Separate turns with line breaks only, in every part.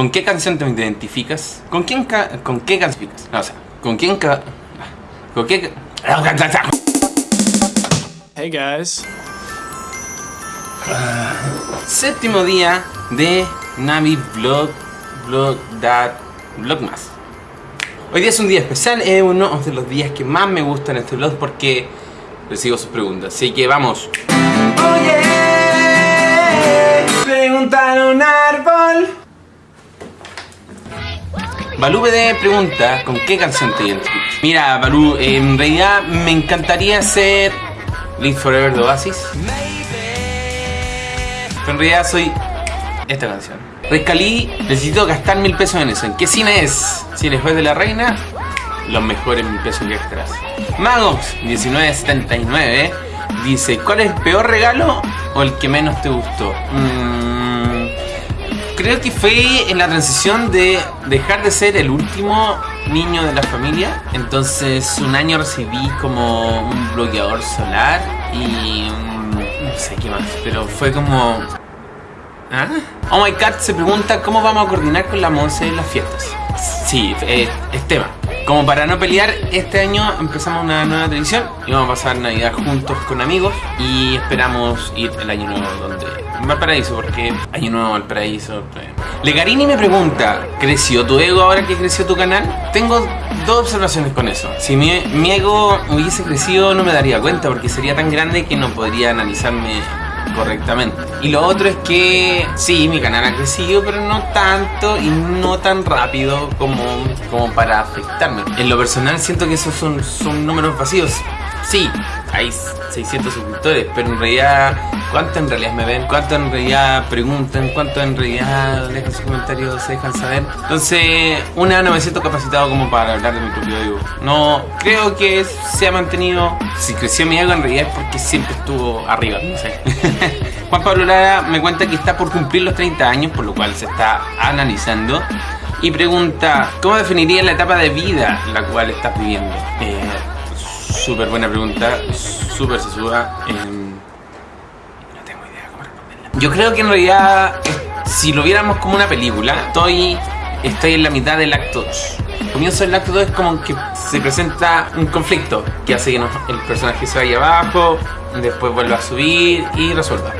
¿Con qué canción te identificas? ¿Con quién ca con qué canción? No, o sea, ¿con quién ca con qué
Hey guys.
Séptimo día de Navi Vlog Vlog That Vlogmas. Hoy día es un día especial, es uno de los días que más me gustan este vlog porque recibo sus preguntas. Así que vamos. Oye, preguntar a Balú BD pregunta con qué canción te identificas. Mira, Balú, en realidad me encantaría hacer Live Forever de Oasis. Pero en realidad soy esta canción. Rescalí, necesito gastar mil pesos en eso. ¿En qué cine es? Cine Juez de la Reina, los mejores mil pesos que gastarás. Magos, 1979, dice, ¿cuál es el peor regalo o el que menos te gustó? Mm, creo que fue en la transición de dejar de ser el último niño de la familia. Entonces un año recibí como un bloqueador solar y no sé qué más, pero fue como... ¿Ah? Oh my god se pregunta cómo vamos a coordinar con la Monse en las fiestas. Sí, eh, es tema. Como para no pelear, este año empezamos una nueva tradición y vamos a pasar Navidad juntos con amigos y esperamos ir el año nuevo donde Valparaíso, porque Año Nuevo Valparaíso. Eh. Legarini me pregunta, ¿creció tu ego ahora que creció tu canal? Tengo dos observaciones con eso. Si mi, mi ego hubiese crecido no me daría cuenta porque sería tan grande que no podría analizarme correctamente. Y lo otro es que sí, mi canal ha crecido, pero no tanto y no tan rápido como, como para afectarme. En lo personal siento que esos son, son números vacíos. Sí, hay 600 suscriptores, pero en realidad, ¿cuánto en realidad me ven? ¿Cuánto en realidad preguntan? ¿Cuánto en realidad dejan sus comentarios, se dejan saber? Entonces, una, no me siento capacitado como para hablar de mi propio ego. No, creo que se ha mantenido, si creció mi ego en realidad es porque siempre estuvo arriba, no sé. Juan Pablo Lara me cuenta que está por cumplir los 30 años, por lo cual se está analizando. Y pregunta, ¿cómo definiría la etapa de vida la cual estás viviendo? Eh, Súper buena pregunta, súper sesuda. Eh, no tengo idea cómo responderla. Yo creo que en realidad, eh, si lo viéramos como una película, estoy, estoy en la mitad del acto 2. El comienzo acto 2 es como que se presenta un conflicto que hace que el personaje se vaya abajo, después vuelva a subir y resuelva.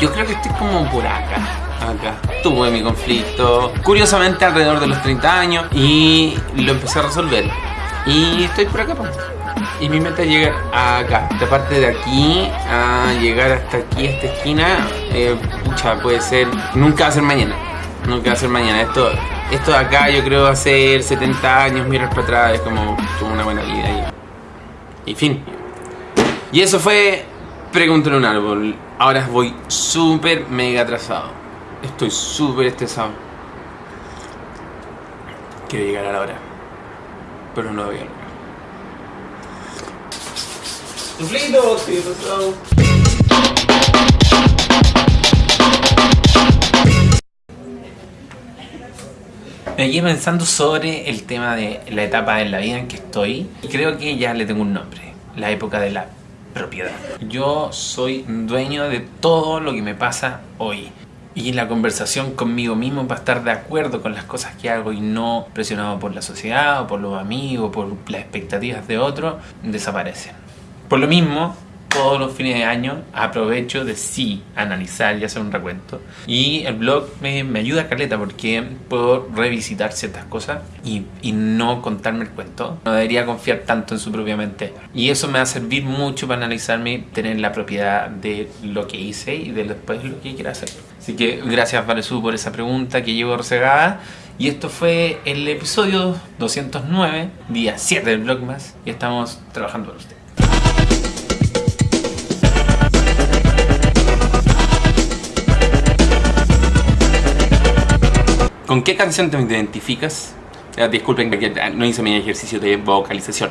Yo creo que estoy como por acá. Acá. Tuve mi conflicto, curiosamente alrededor de los 30 años, y lo empecé a resolver. Y estoy por acá. Y mi meta es llegar acá, esta parte de aquí, a llegar hasta aquí, esta esquina, eh, pucha, puede ser, nunca va a ser mañana, nunca va a ser mañana. Esto, esto de acá yo creo va a ser 70 años, mirar para atrás, es como, como una buena vida. Y, fin. Y eso fue Pregúntale a un árbol. Ahora voy súper mega atrasado. Estoy súper estresado. Quiero llegar a la hora. Pero no lo voy a lograr. Suflito, sí, pasado. Me quedé pensando sobre el tema de la etapa en la vida en que estoy y creo que ya le tengo un nombre, la época de la propiedad. Yo soy dueño de todo lo que me pasa hoy y la conversación conmigo mismo para estar de acuerdo con las cosas que hago y no presionado por la sociedad o por los amigos, por las expectativas de otros, desaparecen. Por lo mismo, todos los fines de año aprovecho de sí analizar y hacer un recuento. Y el blog me, me ayuda a caleta porque puedo revisitar ciertas cosas y, y no contarme el cuento. No debería confiar tanto en su propia mente. Y eso me va a servir mucho para analizarme tener la propiedad de lo que hice y de después lo que quiera hacer. Así que gracias Valesú por esa pregunta que llevo resegada. Y esto fue el episodio 209, día 7 del Blogmas. Y estamos trabajando para usted. ¿Con qué canción te identificas? Eh, disculpen que no hice mi ejercicio de vocalización.